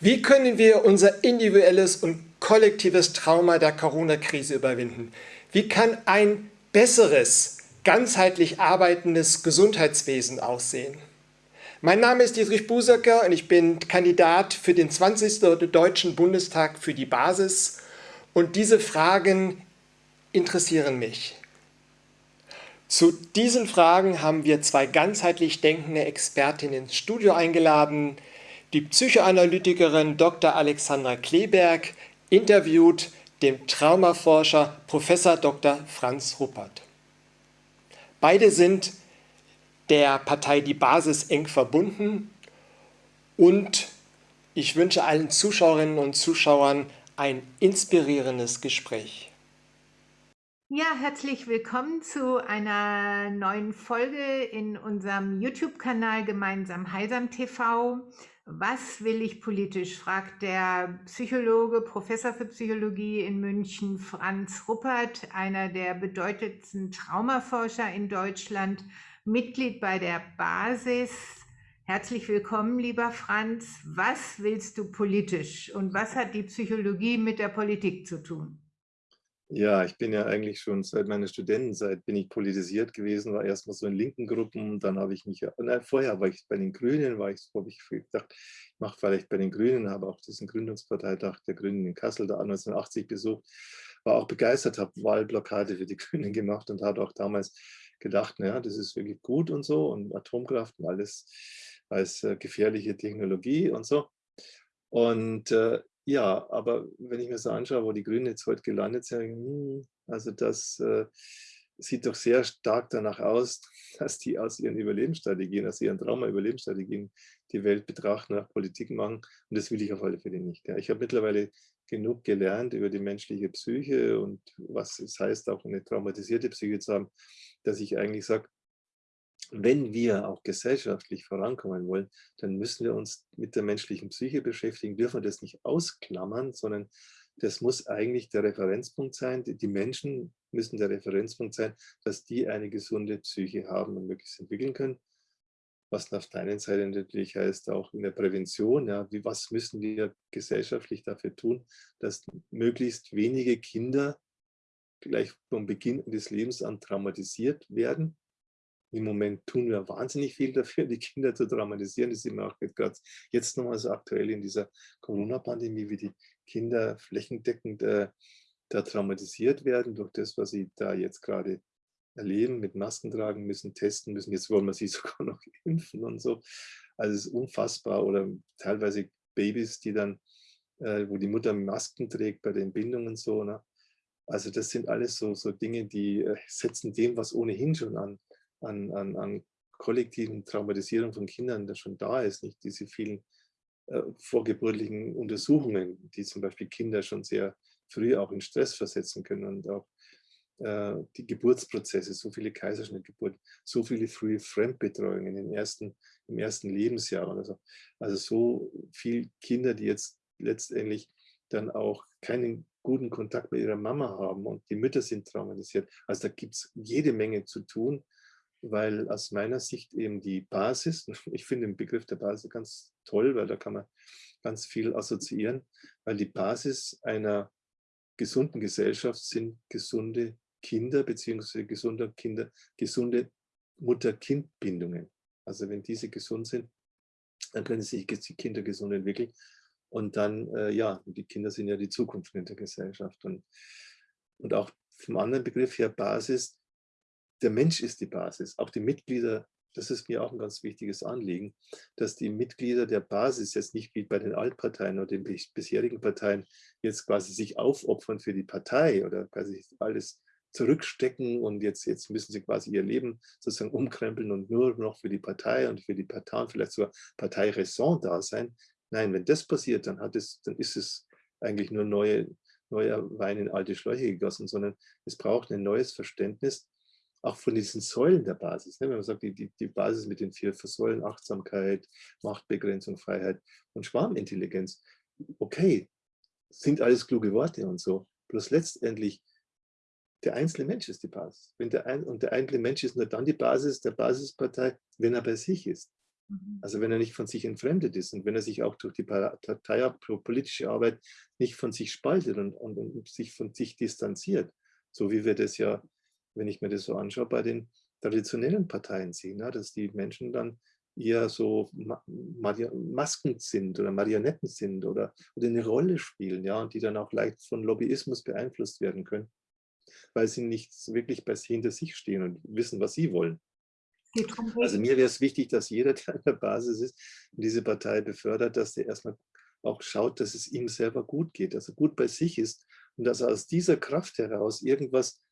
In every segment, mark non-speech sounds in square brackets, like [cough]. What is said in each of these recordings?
Wie können wir unser individuelles und kollektives Trauma der Corona-Krise überwinden? Wie kann ein besseres, ganzheitlich arbeitendes Gesundheitswesen aussehen? Mein Name ist Dietrich Busecker und ich bin Kandidat für den 20. Deutschen Bundestag für die Basis und diese Fragen interessieren mich. Zu diesen Fragen haben wir zwei ganzheitlich denkende Expertinnen ins Studio eingeladen, die Psychoanalytikerin Dr. Alexandra Kleberg interviewt den Traumaforscher Prof. Dr. Franz Ruppert. Beide sind der Partei Die Basis eng verbunden und ich wünsche allen Zuschauerinnen und Zuschauern ein inspirierendes Gespräch. Ja, herzlich willkommen zu einer neuen Folge in unserem YouTube-Kanal Gemeinsam Heilsam TV. Was will ich politisch? fragt der Psychologe, Professor für Psychologie in München, Franz Ruppert, einer der bedeutendsten Traumaforscher in Deutschland, Mitglied bei der Basis. Herzlich willkommen, lieber Franz. Was willst du politisch und was hat die Psychologie mit der Politik zu tun? Ja, ich bin ja eigentlich schon seit meiner Studentenzeit bin ich politisiert gewesen, war erstmal so in linken Gruppen, dann habe ich mich, nein, vorher war ich bei den Grünen, war ich, habe ich gedacht, ich mache vielleicht bei den Grünen, habe auch diesen Gründungsparteitag der Grünen in Kassel da 1980 besucht, war auch begeistert, habe Wahlblockade für die [laughs] Grünen gemacht und habe auch damals gedacht, naja, das ist wirklich gut und so und Atomkraft und alles als äh, gefährliche Technologie und so. Und äh, ja, aber wenn ich mir so anschaue, wo die Grünen jetzt heute gelandet sind, hm, also das äh, sieht doch sehr stark danach aus, [laughs] dass die aus ihren Überlebensstrategien, aus ihren Trauma-Überlebensstrategien die Welt betrachten, nach Politik machen. Und das will ich auf alle Fälle nicht. Ja. Ich habe mittlerweile genug gelernt über die menschliche Psyche und was es heißt, auch eine traumatisierte Psyche zu haben, dass ich eigentlich sage, wenn wir auch gesellschaftlich vorankommen wollen, dann müssen wir uns mit der menschlichen Psyche beschäftigen, dürfen wir das nicht ausklammern, sondern das muss eigentlich der Referenzpunkt sein. Die Menschen müssen der Referenzpunkt sein, dass die eine gesunde Psyche haben und möglichst entwickeln können. Was auf der einen Seite natürlich heißt, auch in der Prävention, ja, wie, was müssen wir gesellschaftlich dafür tun, dass möglichst wenige Kinder gleich vom Beginn des Lebens an traumatisiert werden im Moment tun wir wahnsinnig viel dafür, die Kinder zu dramatisieren. Das ist immer auch gerade jetzt nochmal so aktuell in dieser Corona-Pandemie, wie die Kinder flächendeckend äh, da traumatisiert werden durch das, was sie da jetzt gerade erleben, mit Masken tragen müssen, testen müssen. Jetzt wollen wir sie [laughs] sogar noch impfen und so. Also es ist unfassbar. Oder teilweise Babys, die dann, äh, wo die Mutter Masken trägt bei den Bindungen so. Ne? Also das sind alles so, so Dinge, die äh, setzen dem, was ohnehin schon an an, an, an kollektiven Traumatisierung von Kindern, das schon da ist, nicht diese vielen äh, vorgeburtlichen Untersuchungen, die zum Beispiel Kinder schon sehr früh auch in Stress versetzen können und auch äh, die Geburtsprozesse, so viele Kaiserschnittgeburten, so viele frühe Fremdbetreuungen im ersten, im ersten Lebensjahr. Also, also so viele Kinder, die jetzt letztendlich dann auch keinen guten Kontakt mit ihrer Mama haben und die Mütter sind traumatisiert. Also da gibt es jede Menge zu tun weil aus meiner Sicht eben die Basis, [laughs] ich finde den Begriff der Basis ganz toll, weil da kann man ganz viel assoziieren, weil die Basis einer gesunden Gesellschaft sind gesunde Kinder beziehungsweise gesunde Kinder, gesunde Mutter-Kind-Bindungen. Also wenn diese gesund sind, dann können sich die Kinder gesund entwickeln. Und dann, äh, ja, die Kinder sind ja die Zukunft in der Gesellschaft. Und, und auch vom anderen Begriff her Basis, der Mensch ist die Basis. Auch die Mitglieder, das ist mir auch ein ganz wichtiges Anliegen, dass die Mitglieder der Basis jetzt nicht wie bei den Altparteien oder den bisherigen Parteien jetzt quasi sich aufopfern für die Partei oder quasi alles zurückstecken und jetzt, jetzt müssen sie quasi ihr Leben sozusagen umkrempeln und nur noch für die Partei und für die Partei und vielleicht sogar Parteiräson da sein. Nein, wenn das passiert, dann, hat es, dann ist es eigentlich nur neue, neuer Wein in alte Schläuche gegossen, sondern es braucht ein neues Verständnis auch von diesen Säulen der Basis. Ne? Wenn man sagt, die, die, die Basis mit den vier Säulen, Achtsamkeit, Machtbegrenzung, Freiheit und Schwarmintelligenz. Okay, sind alles kluge Worte und so. Bloß letztendlich, der einzelne Mensch ist die Basis. Wenn der ein, und der einzelne Mensch ist nur dann die Basis der Basispartei, wenn er bei sich ist. Mhm. Also wenn er nicht von sich entfremdet ist und wenn er sich auch durch die Partei, politische Arbeit nicht von sich spaltet und, und, und, sich von sich distanziert, so wie wir das ja, wenn ich mir das so anschaue, bei den traditionellen Parteien sehen, ja, dass die Menschen dann eher so Masken sind oder Marionetten sind oder, oder eine Rolle spielen, ja, und die dann auch leicht von Lobbyismus beeinflusst werden können, weil sie nicht wirklich bei hinter sich stehen und wissen, was sie wollen. Also mir wäre es wichtig, dass jeder, der an der Basis ist und diese Partei befördert, dass der erstmal auch schaut, dass es ihm selber gut geht, dass er gut bei sich ist und dass er aus dieser Kraft heraus irgendwas,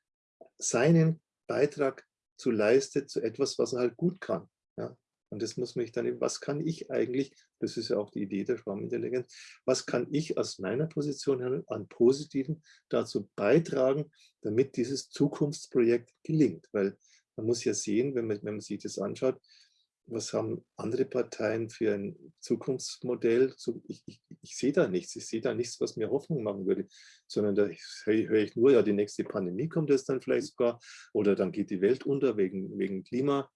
seinen Beitrag zu leistet, zu etwas, was er halt gut kann. Ja? Und das muss mich dann, was kann ich eigentlich, das ist ja auch die Idee der Schwarmintelligenz, was kann ich aus meiner Position an Positiven dazu beitragen, damit dieses Zukunftsprojekt gelingt? Weil man muss ja sehen, wenn man, wenn man sich das anschaut, was haben andere Parteien für ein Zukunftsmodell? Ich, ich, ich, sehe da nichts. Ich sehe da nichts, was mir Hoffnung machen würde, sondern da höre ich nur, ja, die nächste Pandemie kommt es dann vielleicht sogar oder dann geht die Welt unter wegen, wegen Klima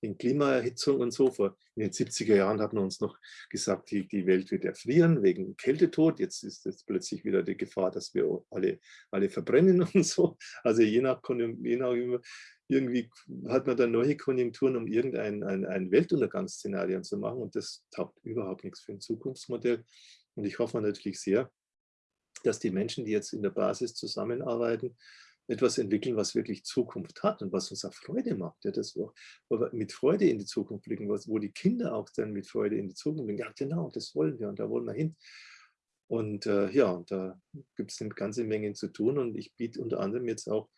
in Klimaerhitzung und so. Vor in den 70er Jahren hat man uns noch gesagt, die, die Welt wird erfrieren wegen Kältetod. Jetzt ist es plötzlich wieder die Gefahr, dass wir alle, alle verbrennen [laughs] und so. Also je nach, je nach irgendwie hat man dann neue Konjunkturen, um irgendein ein, ein Weltuntergangsszenario zu machen. Und das taugt überhaupt nichts für ein Zukunftsmodell. Und ich hoffe natürlich sehr, dass die Menschen, die jetzt in der Basis zusammenarbeiten, etwas entwickeln, was wirklich Zukunft hat und was uns auch Freude macht. Ja, das wir mit Freude in die Zukunft blicken, wo die Kinder auch dann mit Freude in die Zukunft blicken. Ja, genau, das wollen wir und da wollen wir hin. Und äh, ja, da gibt es eine ganze Menge zu tun und ich biete unter anderem jetzt auch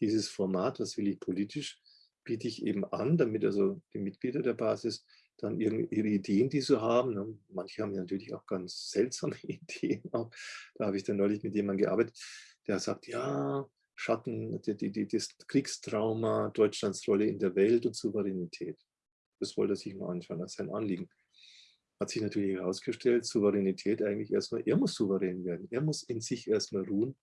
dieses Format, was will ich politisch, biete ich eben an, damit also die Mitglieder der Basis dann ihre, Ideen, die sie haben, ne, manche haben natürlich auch ganz seltsame [laughs] Ideen, da habe ich dann neulich mit jemandem gearbeitet, der sagt, ja, Schatten, die, die, das Kriegstrauma, Deutschlands Rolle in der Welt und Souveränität. Das wollte er sich mal anschauen, als sein Anliegen. Hat sich natürlich herausgestellt, Souveränität eigentlich erstmal, er muss souverän werden, er muss in sich erstmal ruhen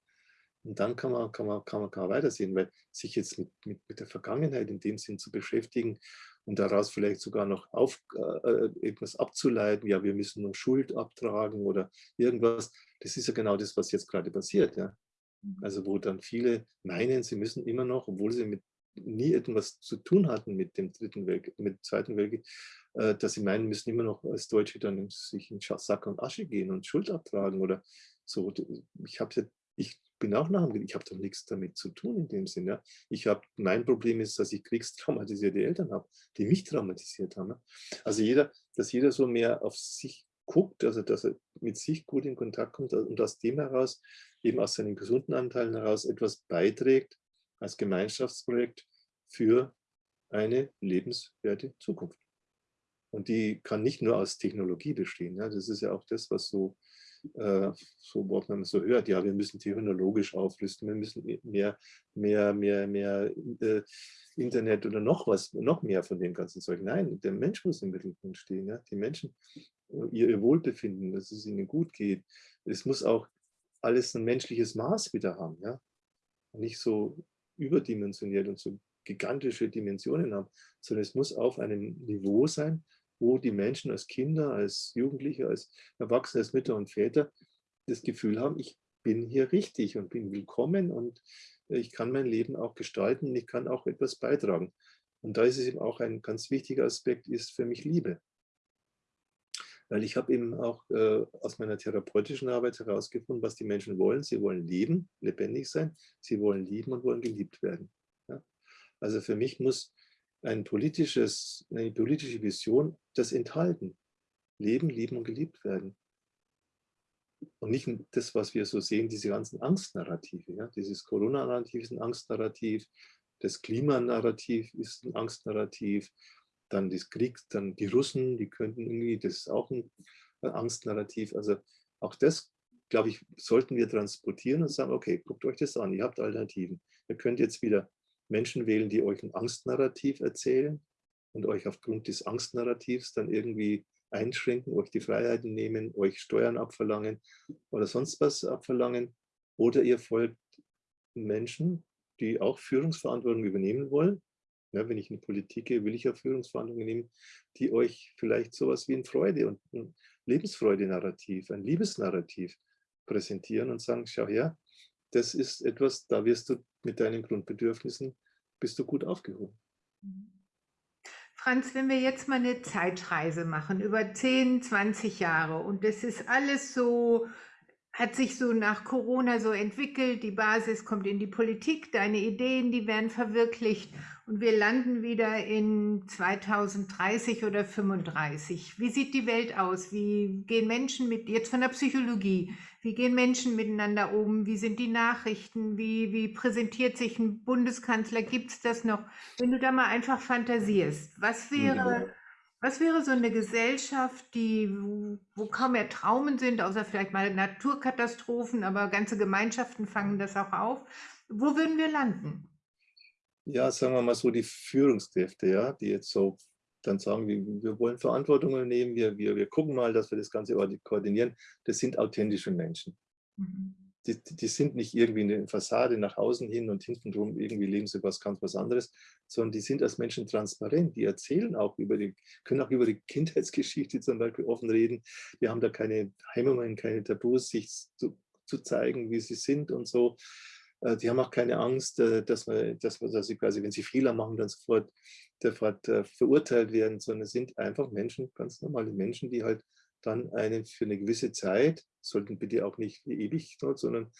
und dann kann man, kann man, kann man, kann man weitersehen, weil sich jetzt mit, mit, mit der Vergangenheit in dem Sinn zu beschäftigen und daraus vielleicht sogar noch auf, äh etwas abzuleiten, ja, wir müssen nur Schuld abtragen oder irgendwas, das ist ja genau das, was jetzt gerade passiert. Ja. Mhm. Also wo dann viele meinen, sie müssen immer noch, obwohl sie mit nie etwas zu tun hatten mit dem dritten Weltkrieg, mit dem zweiten Weltkrieg, äh, dass sie meinen, müssen immer noch als Deutsche dann sich in Sack und Asche gehen und Schuld abtragen oder so. Ich habe ja, ich bin auch nach ich habe doch nichts damit zu tun in dem Sinne. Ich habe, mein Problem ist, dass ich kriegstraumatisierte Eltern habe, die mich traumatisiert haben. Also jeder, dass jeder so mehr auf sich guckt, also dass er mit sich gut in Kontakt kommt und aus dem heraus, eben aus seinen gesunden Anteilen heraus etwas beiträgt als Gemeinschaftsprojekt für eine lebenswerte Zukunft. Und die kann nicht nur aus Technologie bestehen. Ja, das ist ja auch das, was so, äh, so was man so hört. Ja, wir müssen technologisch aufrüsten, wir müssen mehr, mehr, mehr, mehr äh, Internet oder noch was, noch mehr von dem ganzen Zeug. Nein, der Mensch muss im Mittelpunkt stehen. Ja? Die Menschen ihr, ihr Wohlbefinden, dass es ihnen gut geht. Es muss auch alles ein menschliches Maß wieder haben, ja. Nicht so überdimensioniert und so gigantische Dimensionen haben, sondern es muss auf einem Niveau sein, wo die Menschen als Kinder, als Jugendliche, als Erwachsene, als Mütter und Väter das Gefühl haben, ich bin hier richtig und bin willkommen und ich kann mein Leben auch gestalten, ich kann auch etwas beitragen. Und da ist es eben auch ein ganz wichtiger Aspekt, ist für mich Liebe. Weil ich habe eben auch äh, aus meiner therapeutischen Arbeit herausgefunden, was die Menschen wollen. Sie wollen leben, lebendig sein, sie wollen lieben und wollen geliebt werden. Ja? Also für mich muss ein politisches, eine politische Vision das enthalten. Leben, lieben und geliebt werden. Und nicht das, was wir so sehen, diese ganzen Angstnarrative. Ja? Dieses Corona-Narrativ ist ein Angstnarrativ, das Klimanarrativ ist ein Angstnarrativ, dann des Kriegs, dann die Russen, die könnten irgendwie, das ist auch ein Angstnarrativ. Also auch das, glaube ich, sollten wir transportieren und sagen, okay, guckt euch das an, ihr habt Alternativen. Ihr könnt jetzt wieder Menschen wählen, die euch ein Angstnarrativ erzählen und euch aufgrund des Angstnarrativs dann irgendwie einschränken, euch die Freiheiten nehmen, euch Steuern abverlangen oder sonst was abverlangen. Oder ihr folgt Menschen, die auch Führungsverantwortung übernehmen wollen Ja, wenn ich in Politik gehe, will ich ja Führungsverhandlungen nehmen, die euch vielleicht sowas wie ein Freude und ein Lebensfreude-Narrativ, ein Liebesnarrativ präsentieren und sagen, schau her, das ist etwas, da wirst du mit deinen Grundbedürfnissen, bist du gut aufgehoben. Franz, wenn wir jetzt mal eine Zeitreise machen über 10, 20 Jahre und das ist alles so hat sich so nach Corona so entwickelt, die Basis kommt in die Politik, deine Ideen, die werden verwirklicht und wir landen wieder in 2030 oder 35. Wie sieht die Welt aus? Wie gehen Menschen mit, jetzt von der Psychologie, wie gehen Menschen miteinander um? Wie sind die Nachrichten? Wie, wie präsentiert sich ein Bundeskanzler? Gibt es das noch? Wenn du da mal einfach fantasierst, was wäre... Was wäre so eine Gesellschaft, die, wo kaum mehr Traumen sind, außer vielleicht mal Naturkatastrophen, aber ganze Gemeinschaften fangen das auch auf. Wo würden wir landen? Ja, sagen wir mal so die Führungskräfte, ja, die jetzt so dann sagen, wir, wir wollen Verantwortung übernehmen, wir, wir, wir gucken mal, dass wir das Ganze koordinieren. Das sind authentische Menschen. Mhm die, die, sind nicht irgendwie eine Fassade nach außen hin und hinten drum irgendwie leben sie was ganz was anderes, sondern die sind als Menschen transparent. Die erzählen auch über die, können auch über die [laughs] Kindheitsgeschichte zum Beispiel offen reden. Die haben da keine Hemmungen, keine Tabus, sich zu, zu zeigen, wie sie sind und so. Äh, die haben auch keine Angst, äh, dass, man, dass, dass sie quasi, wenn sie Fehler machen, dann sofort, sofort äh, verurteilt werden, sondern sind einfach Menschen, ganz normale Menschen, die halt dann einen für eine gewisse Zeit, sollten bitte auch nicht ewig, sondern,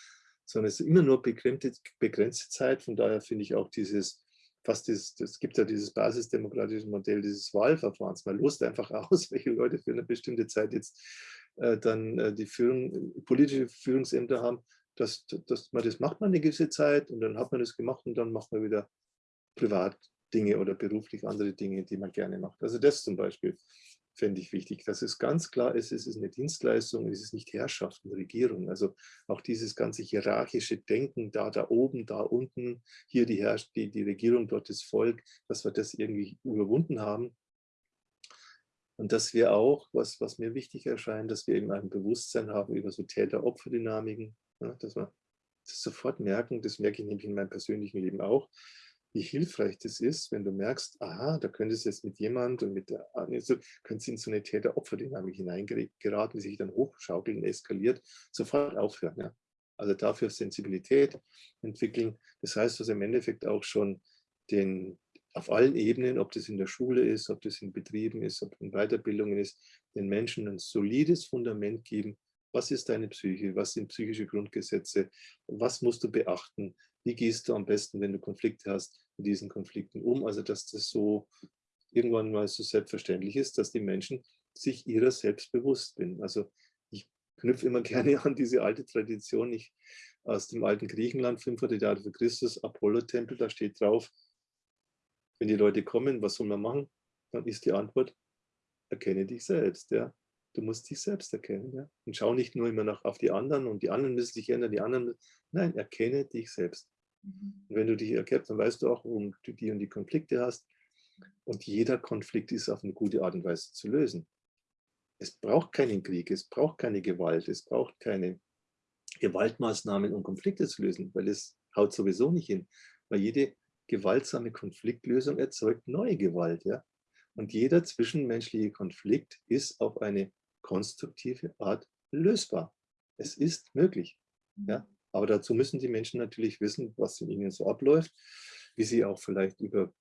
sondern es ist immer nur begrenzte, begrenzte Zeit. Von daher finde ich auch dieses, fast dieses, es gibt ja dieses basisdemokratische Modell dieses Wahlverfahrens. Man lost einfach [laughs] aus, welche Leute für eine bestimmte Zeit jetzt äh, dann äh, die Führung, politische Führungsämter haben. Dass, dass man das macht man eine gewisse Zeit und dann hat man das gemacht und dann macht man wieder privat Dinge oder beruflich andere Dinge, die man gerne macht. Also das zum Beispiel fände ich wichtig, dass es ganz klar ist, es ist eine Dienstleistung, es ist nicht Herrschaft und Regierung. Also auch dieses ganze hierarchische Denken, da, da oben, da unten, hier die, Herrsch die, die Regierung, dort das Volk, dass wir das irgendwie überwunden haben. Und dass wir auch, was, was mir wichtig erscheint, dass wir eben ein Bewusstsein haben über so Täter-Opfer-Dynamiken, ja, dass wir das sofort merken, das merke ich nämlich in meinem persönlichen Leben auch, wie hilfreich das ist, wenn du merkst, aha, da könnte es jetzt mit jemand und mit der, also könnte es in so eine Täter-Opfer-Dynamik hineingeraten, die sich dann hochschaukeln, eskaliert, sofort aufhören. Ja? Also dafür Sensibilität entwickeln. Das heißt, dass im Endeffekt auch schon den, auf allen Ebenen, ob das in der Schule ist, ob das in Betrieben ist, ob in Weiterbildungen ist, den Menschen ein solides Fundament geben. Was ist deine Psyche? Was sind psychische Grundgesetze? Was musst du beachten? Wie gehst du am besten, wenn du Konflikte hast, mit diesen Konflikten um? Also dass das so irgendwann mal so selbstverständlich ist, dass die Menschen sich ihrer selbst bewusst sind. Also ich knüpfe immer [laughs] gerne an diese alte Tradition ich, aus dem alten Griechenland, 500 Jahre für Christus, Apollo-Tempel, da steht drauf, wenn die Leute kommen, was soll man machen? Dann ist die Antwort, erkenne dich selbst. Ja? Du musst dich selbst erkennen. Ja? Und schau nicht nur immer noch auf die anderen und die anderen müssen sich ändern, die anderen. Nein, erkenne dich selbst. Mhm. Und wenn du dich erkennst, dann weißt du auch, warum du die und die Konflikte hast. Und jeder Konflikt ist auf eine gute Art und Weise zu lösen. Es braucht keinen Krieg, es braucht keine Gewalt, es braucht keine Gewaltmaßnahmen, um Konflikte zu lösen, weil es haut sowieso nicht hin. Weil jede gewaltsame Konfliktlösung erzeugt neue Gewalt. Ja? Und jeder zwischenmenschliche Konflikt ist auf eine konstruktive Art lösbar. Es ist möglich. Ja? Mhm. Aber dazu müssen die Menschen natürlich wissen, was in ihnen so abläuft, wie sie auch vielleicht über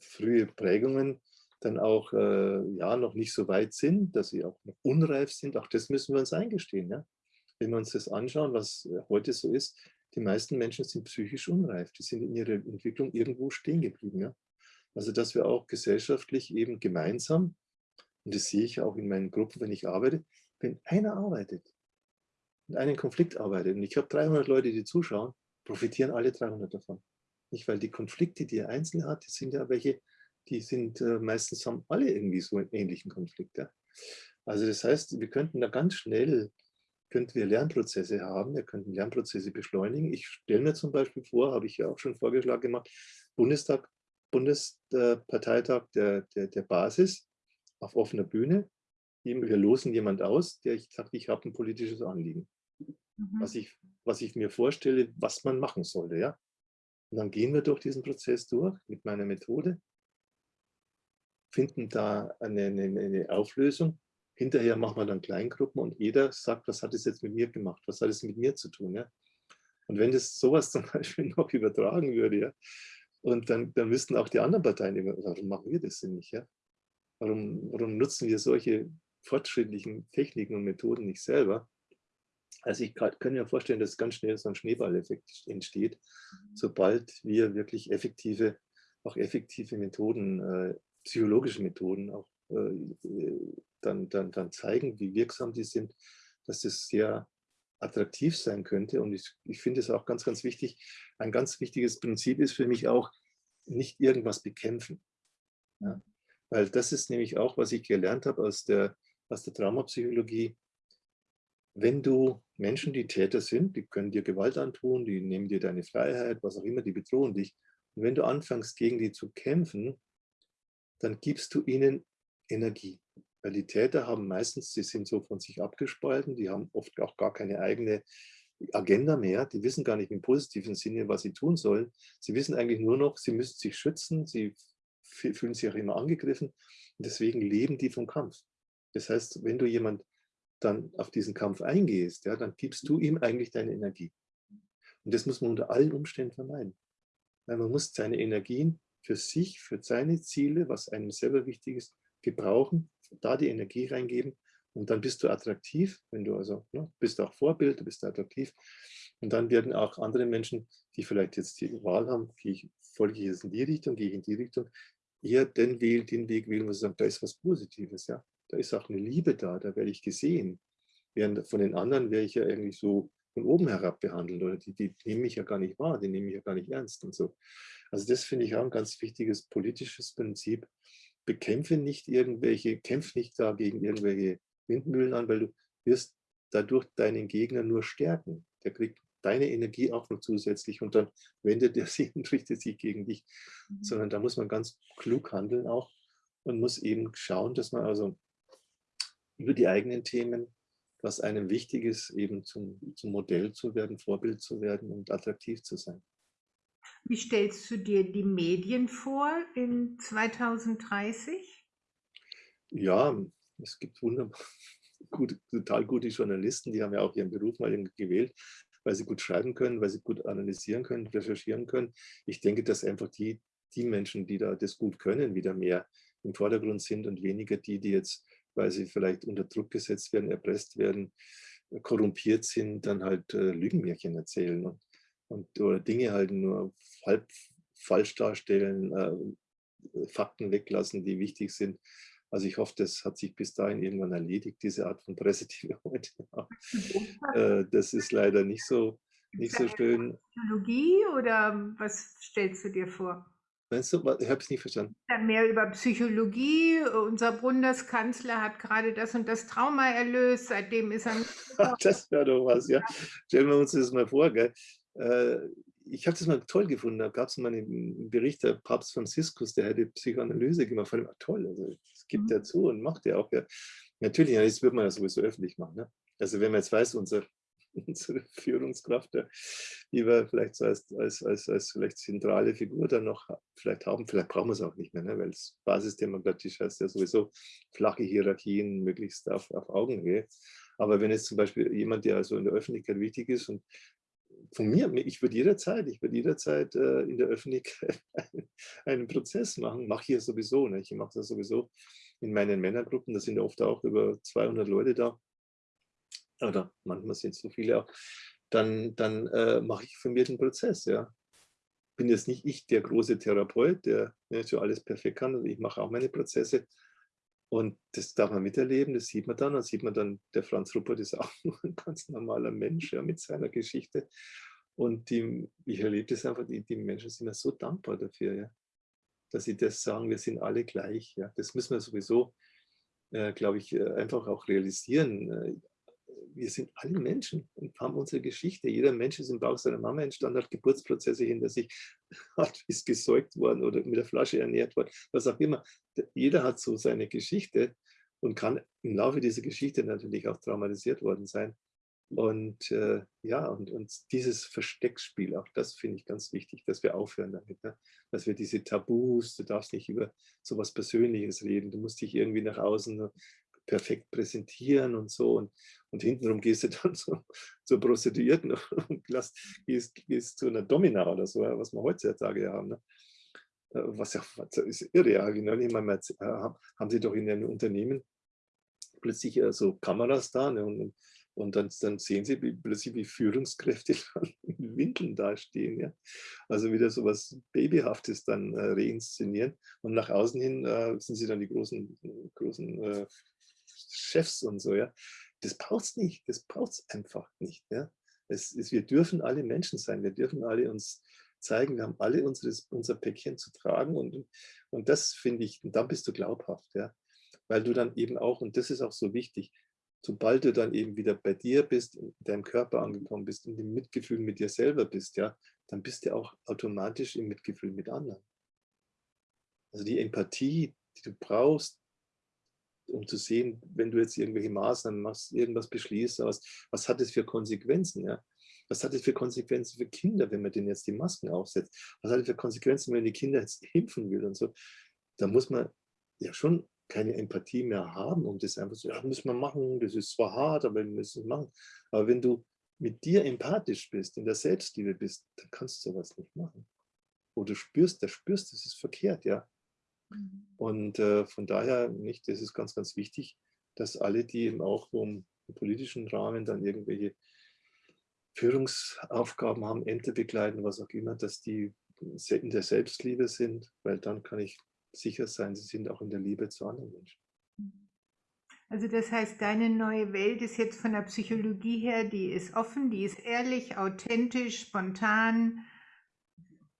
frühe Prägungen dann auch äh, ja, noch nicht so weit sind, dass sie auch noch unreif sind. Auch das müssen wir uns eingestehen. Ja? Wenn wir uns das anschauen, was heute so ist, die meisten Menschen sind psychisch unreif. Die sind in ihrer Entwicklung irgendwo stehen geblieben. Ja? Also dass wir auch gesellschaftlich eben gemeinsam, und das sehe ich auch in meinen Gruppen, wenn ich arbeite, wenn einer arbeitet, in einem Konflikt arbeitet und ich habe 300 Leute, die zuschauen, profitieren alle 300 davon. Nicht, weil die Konflikte, die er einzeln hat, die sind ja welche, die sind äh, meistens haben alle irgendwie so einen ähnlichen Konflikt. Ja? Also das heißt, wir könnten da ganz schnell, könnten wir Lernprozesse haben, wir könnten Lernprozesse beschleunigen. Ich stelle mir zum Beispiel vor, habe ich ja auch schon vorgeschlagen gemacht, Bundestag, Bundesparteitag der, der, der Basis auf offener Bühne. Wir losen jemand aus, der ich sagt, ich habe ein politisches Anliegen mhm. was, ich, was ich mir vorstelle, was man machen sollte. Ja? Und dann gehen wir durch diesen Prozess durch mit meiner Methode finden da eine, eine, eine Auflösung. Hinterher machen wir dann Kleingruppen und jeder sagt, was hat es jetzt mit mir gemacht? Was hat es mit mir zu tun? Ja? Und wenn das sowas [laughs] zum Beispiel noch übertragen würde, ja, und dann, dann müssten auch die anderen Parteien, warum machen wir das denn nicht? Ja? Warum, warum nutzen wir solche fortschrittlichen Techniken und Methoden nicht selber? Also ich kann, mir vorstellen, dass ganz schnell so ein Schneeballeffekt entsteht, mhm. sobald wir wirklich effektive, auch effektive Methoden, äh, psychologische Methoden auch äh, dann, dann, dann zeigen, wie wirksam die sind, dass das sehr attraktiv sein könnte. Und ich, ich finde es auch ganz, ganz wichtig. Ein ganz wichtiges Prinzip ist für mich auch, nicht irgendwas bekämpfen. Ja. Weil das ist nämlich auch, was ich gelernt habe aus der, aus der Traumapsychologie. Wenn du Menschen, die Täter sind, die können dir Gewalt antun, die nehmen dir deine Freiheit, was auch immer, die bedrohen dich. Und wenn du anfängst, gegen die zu kämpfen, dann gibst du ihnen Energie. Weil die Täter haben meistens, sie sind so von sich abgespalten, die haben oft auch gar keine eigene Agenda mehr, die wissen gar nicht im positiven Sinne, was sie tun sollen. Sie wissen eigentlich nur noch, sie müssen sich schützen, sie fühlen sich auch immer angegriffen und deswegen leben die vom Kampf. Das heißt, wenn du jemand dann auf diesen Kampf eingehst, ja, dann gibst du ihm eigentlich deine Energie. Und das muss man unter allen Umständen vermeiden. Weil man muss seine Energien für sich, für seine Ziele, was einem selber wichtig ist, gebrauchen da die Energie reingeben und dann bist du attraktiv, wenn du also, ne, bist auch Vorbild, du bist attraktiv und dann werden auch andere Menschen, die vielleicht jetzt die Wahl haben, gehe ich, folge ich jetzt in die Richtung, gehe ich in die Richtung, eher den, Weg, den Weg wählen, wo sie sagen, da ist was Positives, ja, da ist auch eine Liebe da, da werde ich gesehen. Während von den anderen wäre ich ja irgendwie so von oben herab behandelt oder die, die nehmen mich ja gar nicht wahr, die nehmen mich ja gar nicht ernst und so. Also das finde ich auch ein ganz wichtiges politisches Prinzip, bekämpfe nicht irgendwelche, kämpf nicht da gegen irgendwelche Windmühlen an, weil du wirst dadurch deinen Gegner nur stärken. Der kriegt deine Energie auch noch zusätzlich und dann wendet er sich [laughs] und richtet sich gegen dich. Mhm. Sondern da muss man ganz klug handeln auch und muss eben schauen, dass man also über die eigenen Themen, was einem wichtig ist, eben zum, zum Modell zu werden, Vorbild zu werden und attraktiv zu sein. Wie stellst du dir die Medien vor in 2030? Ja, es gibt wunderbar [laughs] gut, total gute Journalisten, die haben ja auch ihren Beruf mal gewählt, weil sie gut schreiben können, weil sie gut analysieren können, recherchieren können. Ich denke, dass einfach die, die Menschen, die da das gut können, wieder mehr im Vordergrund sind und weniger die, die jetzt, weil sie vielleicht unter Druck gesetzt werden, erpresst werden, korrumpiert sind, dann halt äh, Lügenmärchen erzählen. Und und oder Dinge halt nur halb falsch darstellen, äh, Fakten weglassen, die wichtig sind. Also ich hoffe, das hat sich bis dahin irgendwann erledigt, diese Art von Presse, die wir [laughs] heute haben. äh, das ist leider nicht so, nicht so schön. Psychologie oder was stellst du dir vor? Meinst du? Ich habe es nicht verstanden. Dann mehr über Psychologie. Unser Bundeskanzler hat gerade das und das Trauma erlöst. Seitdem ist er. [laughs] das wäre doch was, ja. Stellen wir uns das mal vor, gell? Äh, ich habe das mal toll gefunden. Da gab es mal einen Bericht der Papst Franziskus, der hätte Psychoanalyse gemacht. Fand ich toll. Also, das gibt er mhm. zu und macht er auch. Ja. Natürlich, das wird man ja sowieso öffentlich machen. Ne? Also wenn man jetzt weiß, unser, [laughs] unsere Führungskraft, die wir vielleicht so als, als, als, als vielleicht zentrale Figur dann noch vielleicht haben, vielleicht brauchen wir es auch nicht mehr, ne? weil es basisdemokratisch heißt ja sowieso flache Hierarchien möglichst auf, auf Augenhöhe. Aber wenn jetzt zum Beispiel jemand, der also in der Öffentlichkeit wichtig ist und von mir, ich würde jederzeit, ich würde jederzeit äh, in der Öffentlichkeit [laughs] einen, Prozess machen, mache ich ja sowieso, ne? ich mache das sowieso in meinen Männergruppen, da sind ja oft auch über 200 Leute da, oder manchmal sind es so viele auch, dann, dann äh, mache ich von mir den Prozess, ja. Bin jetzt nicht ich der große Therapeut, der ne, so alles perfekt kann, also ich mache auch meine Prozesse, und das darf man miterleben, das sieht man dann. Dann sieht man dann, der Franz Ruppert ist [laughs] auch nur ein ganz normaler Mensch ja, mit seiner Geschichte. Und die, ich erlebe das einfach, die, die Menschen sind ja so dankbar dafür, ja, dass sie das sagen, wir sind alle gleich. Ja. Das müssen wir sowieso, äh, glaube ich, äh, einfach auch realisieren. Wir sind alle Menschen und haben unsere Geschichte. Jeder Mensch ist im Bauch seiner Mama entstanden, hat Geburtsprozesse hinter sich, [laughs] hat, ist gesäugt worden oder mit der Flasche ernährt worden, was auch immer. Jeder hat so seine Geschichte und kann im Laufe dieser Geschichte natürlich auch traumatisiert worden sein. Und äh, ja, und, und dieses Versteckspiel, auch das finde ich ganz wichtig, dass wir aufhören damit. Ne? Dass wir diese Tabus, du darfst nicht über sowas Persönliches reden, du musst dich irgendwie nach außen perfekt präsentieren und so. Und, und hintenrum gehst du [laughs] dann so, zur Prostituierten [laughs] und lass, gehst, gehst zu einer Domina oder so, was wir heutzutage haben. Ne? Äh, was ja was ist irre. Ja, neulich mal, haben sie doch in einem Unternehmen plötzlich äh, so Kameras da ne? und, und dann, dann sehen Sie wie, plötzlich, wie Führungskräfte [laughs] in Winkeln dastehen. Ja? Also wieder so was Babyhaftes dann äh, reinszenieren. Und nach außen hin äh, sind sie dann die großen, großen äh, Chefs und so. Ja? Das braucht es nicht. Das braucht es einfach nicht. Ja? Es ist, wir dürfen alle Menschen sein. Wir dürfen alle uns zeigen. Wir haben alle unseres, unser Päckchen zu tragen. Und, und das finde ich, und dann bist du glaubhaft. Ja? Weil du dann eben auch, und das ist auch so wichtig, sobald du dann eben wieder bei dir bist, in deinem Körper angekommen bist, in dem Mitgefühl mit dir selber bist, ja, dann bist du auch automatisch im Mitgefühl mit anderen. Also die Empathie, die du brauchst, um zu sehen, wenn du jetzt irgendwelche Maßnahmen machst, irgendwas beschließt, was, was hat es für Konsequenzen, ja? Was hat es für Konsequenzen für Kinder, wenn man denen jetzt die Masken aufsetzt? Was hat es für Konsequenzen, wenn die Kinder jetzt impfen will und so? Da muss man ja schon keine Empathie mehr haben, um das einfach so, ja, müssen wir machen, das ist zwar hart, aber wir müssen es machen. Aber wenn du mit dir empathisch bist, in der Selbstliebe bist, dann kannst du sowas nicht machen. Wo du spürst, da spürst, das ist verkehrt, ja. Mhm. Und äh, von daher, nicht, das ist ganz, ganz wichtig, dass alle, die eben auch im politischen Rahmen dann irgendwelche Führungsaufgaben haben, Ämter begleiten, was auch immer, dass die in der Selbstliebe sind, weil dann kann ich sicher sein, sie sind auch in der Liebe zu anderen Menschen. Also das heißt, deine neue Welt ist jetzt von der Psychologie her, die ist offen, die ist ehrlich, authentisch, spontan,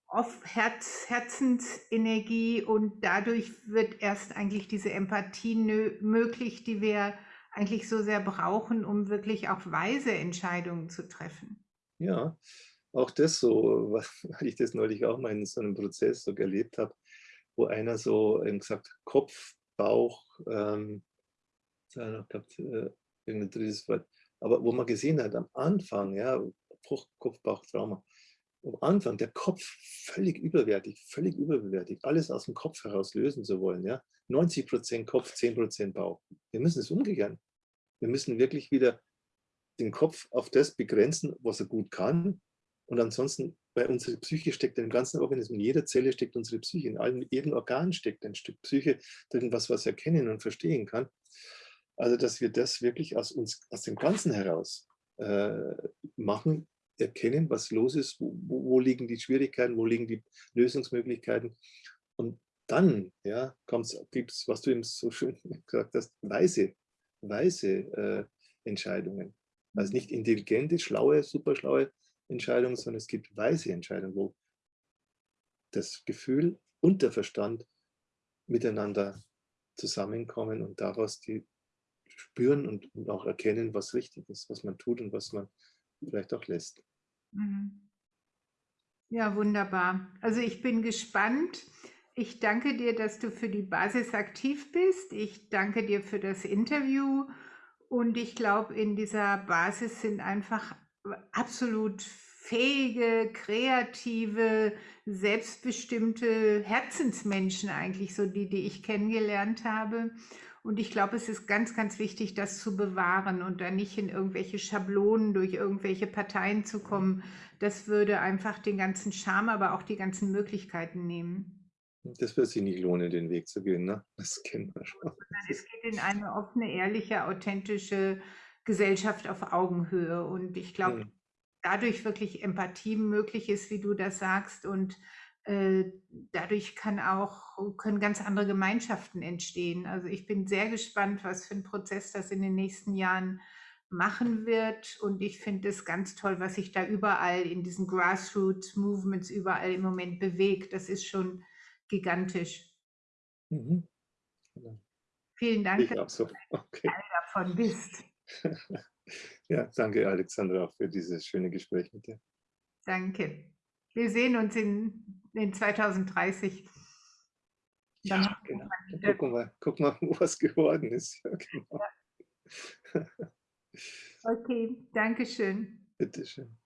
auf Herz, Herzensenergie und dadurch wird erst eigentlich diese Empathie möglich, die wir eigentlich so sehr brauchen, um wirklich auch weise Entscheidungen zu treffen. Ja, auch das so, [laughs] weil ich das neulich auch mal in so einem Prozess so erlebt habe, wo einer so gesagt Kopf, Bauch, ähm, gehabt, äh, irgendein drittes Wort, aber wo man gesehen hat, am Anfang, ja, Kopf, Bauch, Trauma, am Anfang der Kopf völlig überwertig, völlig überbewertigt, alles aus dem Kopf heraus lösen zu wollen, ja, 90 Prozent Kopf, 10 Prozent Bauch. Wir müssen es umgehen. Wir müssen wirklich wieder den Kopf auf das begrenzen, was er gut kann und ansonsten bei unserer Psyche steckt im ganzen Organismus, in jeder Zelle steckt unsere Psyche, in allen, jedem Organ steckt ein Stück Psyche drin, was was erkennen und verstehen kann. Also, dass wir das wirklich aus uns, aus dem Ganzen heraus äh, machen, erkennen, was los ist, wo, wo, liegen die Schwierigkeiten, wo liegen die Lösungsmöglichkeiten. Und dann ja, gibt es, was du eben so schön [laughs] gesagt hast, weise, weise äh, Entscheidungen. Also nicht intelligente, schlaue, superschlaue Entscheidungen, sondern es gibt weise Entscheidungen, wo das Gefühl und der Verstand miteinander zusammenkommen und daraus die spüren und, und auch erkennen, was richtig ist, was man tut und was man vielleicht auch lässt. Mhm. Ja, wunderbar. Also ich bin gespannt. Ich danke dir, dass du für die Basis aktiv bist. Ich danke dir für das Interview. Und ich glaube, in dieser Basis sind einfach absolut fähige, kreative, selbstbestimmte Herzensmenschen eigentlich, so die, die ich kennengelernt habe. Und ich glaube, es ist ganz, ganz wichtig, das zu bewahren und da nicht in irgendwelche Schablonen durch irgendwelche Parteien zu kommen. Das würde einfach den ganzen Charme, aber auch die ganzen Möglichkeiten nehmen. Das wird sich nicht lohnen, den Weg zu gehen, ne? Das kennen wir schon. Es geht in eine offene, ehrliche, authentische Gesellschaft auf Augenhöhe. Und ich glaube, hm. dadurch wirklich Empathie möglich ist, wie du das sagst. Und dadurch kann auch, können ganz andere Gemeinschaften entstehen. Also ich bin sehr gespannt, was für ein Prozess das in den nächsten Jahren machen wird. Und ich finde es ganz toll, was sich da überall in diesen Grassroots-Movements überall im Moment bewegt. Das ist schon gigantisch. Mhm. Genau. Vielen Dank, dass so. [laughs] okay. du Teil davon bist. [laughs] Ja, danke Alexandra für dieses schöne Gespräch mit dir. Danke. Wir sehen uns in, in 2030. Dann ja, genau. Gucken wir, gucken wir, [laughs] was geworden ist. Ja, genau. Ja. [laughs] Okay, danke schön. Bitteschön.